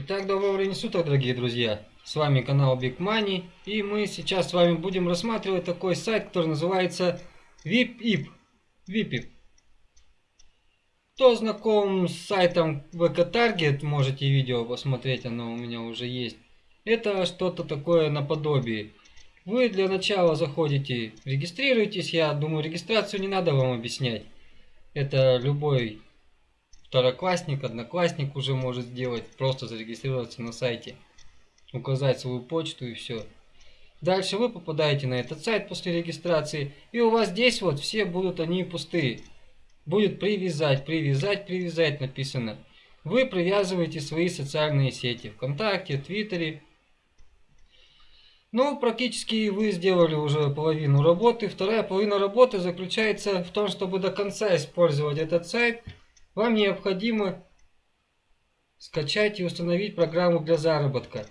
Итак, доброго времени суток, дорогие друзья! С вами канал Big Money, и мы сейчас с вами будем рассматривать такой сайт, который называется VIPIP. VIPIP. Кто знаком с сайтом VK Target, можете видео посмотреть, оно у меня уже есть. Это что-то такое наподобие. Вы для начала заходите, регистрируетесь, я думаю, регистрацию не надо вам объяснять. Это любой второклассник, одноклассник уже может сделать, просто зарегистрироваться на сайте, указать свою почту и все. Дальше вы попадаете на этот сайт после регистрации, и у вас здесь вот все будут они пустые. Будет привязать, привязать, привязать написано. Вы привязываете свои социальные сети ВКонтакте, Твиттере. Ну, практически вы сделали уже половину работы. Вторая половина работы заключается в том, чтобы до конца использовать этот сайт – вам необходимо скачать и установить программу для заработка.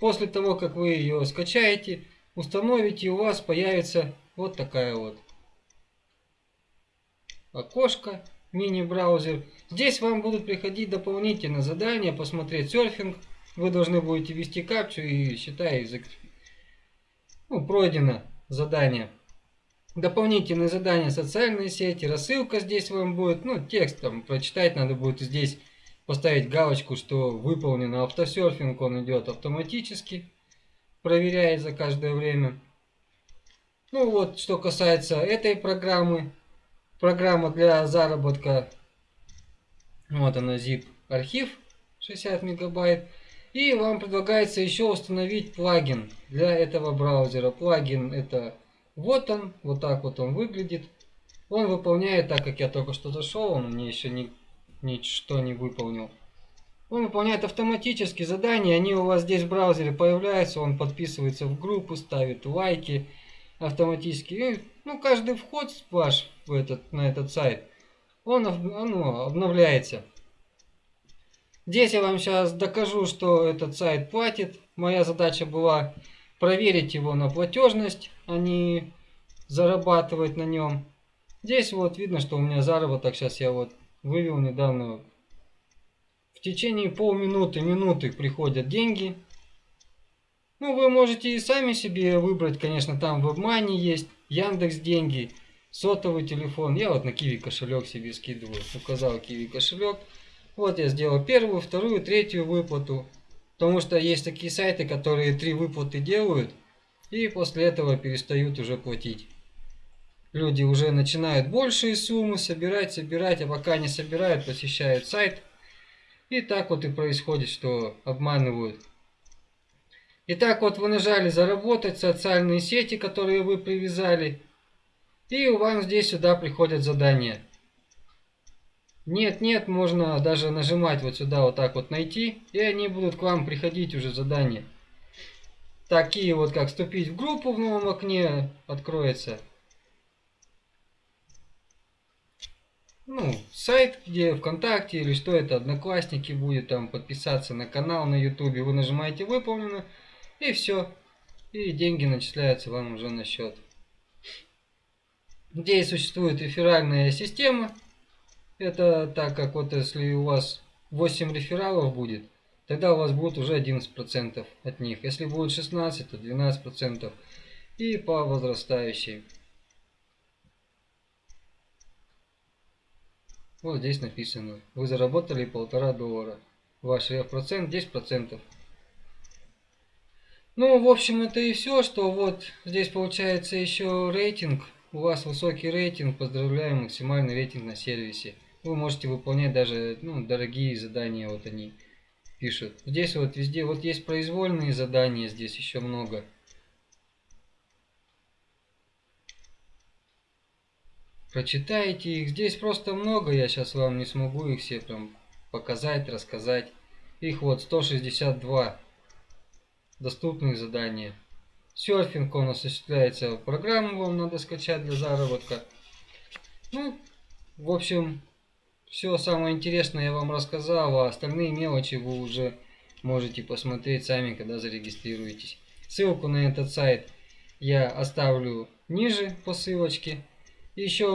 После того, как вы ее скачаете, установите, у вас появится вот такая вот окошко, мини-браузер. Здесь вам будут приходить дополнительные задания, посмотреть серфинг. Вы должны будете ввести капчу и считай, ну, пройдено задание. Дополнительные задания социальные сети, рассылка здесь вам будет, ну текст там прочитать надо будет здесь поставить галочку, что выполнено автосерфинг, он идет автоматически, проверяет за каждое время. Ну вот, что касается этой программы, программа для заработка, вот она zip архив 60 мегабайт. И вам предлагается еще установить плагин для этого браузера. Плагин это вот он, вот так вот он выглядит. Он выполняет, так как я только что зашел, он мне еще ни, ничто не выполнил. Он выполняет автоматически задания, они у вас здесь в браузере появляются, он подписывается в группу, ставит лайки автоматически. И, ну, каждый вход ваш в этот, на этот сайт, он ну, обновляется. Здесь я вам сейчас докажу, что этот сайт платит. Моя задача была проверить его на платежность, а не зарабатывать на нем. Здесь вот видно, что у меня заработок, сейчас я вот вывел недавно. В течение полминуты, минуты приходят деньги. Ну, вы можете и сами себе выбрать, конечно, там в WebMoney есть, Яндекс деньги, сотовый телефон. Я вот на Киви кошелек себе скидываю, указал Киви кошелек. Вот я сделал первую, вторую, третью выплату. Потому что есть такие сайты, которые три выплаты делают, и после этого перестают уже платить. Люди уже начинают большие суммы собирать, собирать, а пока не собирают, посещают сайт. И так вот и происходит, что обманывают. Итак, вот вы нажали заработать социальные сети, которые вы привязали. И у вас здесь сюда приходят задания. Нет, нет, можно даже нажимать вот сюда вот так вот найти, и они будут к вам приходить уже задания. Такие вот, как вступить в группу в новом окне откроется. Ну, сайт, где ВКонтакте или что это, Одноклассники будет, там подписаться на канал на Ютубе. Вы нажимаете выполнено, и все. И деньги начисляются вам уже на счет. Здесь существует реферальная система. Это так как вот если у вас 8 рефералов будет, тогда у вас будет уже 11% от них. Если будет 16, то 12%. И по возрастающей. Вот здесь написано. Вы заработали полтора доллара. Ваш процент 10%. Ну, в общем, это и все, что вот здесь получается еще рейтинг. У вас высокий рейтинг. Поздравляем, максимальный рейтинг на сервисе. Вы можете выполнять даже ну, дорогие задания, вот они пишут. Здесь вот везде, вот есть произвольные задания, здесь еще много. Прочитайте их, здесь просто много, я сейчас вам не смогу их все прям показать, рассказать. Их вот 162 доступных задания. Серфинг он осуществляется, программу вам надо скачать для заработка. Ну, в общем, все самое интересное я вам рассказал, а остальные мелочи вы уже можете посмотреть сами, когда зарегистрируетесь. Ссылку на этот сайт я оставлю ниже по ссылочке. Еще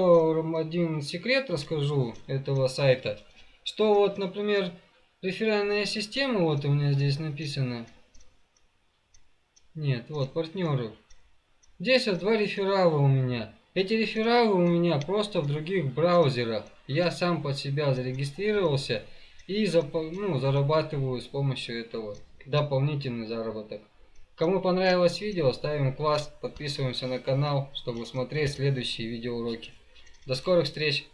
один секрет расскажу этого сайта. Что вот, например, реферальная система, вот у меня здесь написано. Нет, вот, партнеры. Здесь вот два реферала у меня. Эти рефералы у меня просто в других браузерах. Я сам под себя зарегистрировался и ну, зарабатываю с помощью этого дополнительный заработок. Кому понравилось видео, ставим класс, подписываемся на канал, чтобы смотреть следующие видеоуроки. До скорых встреч!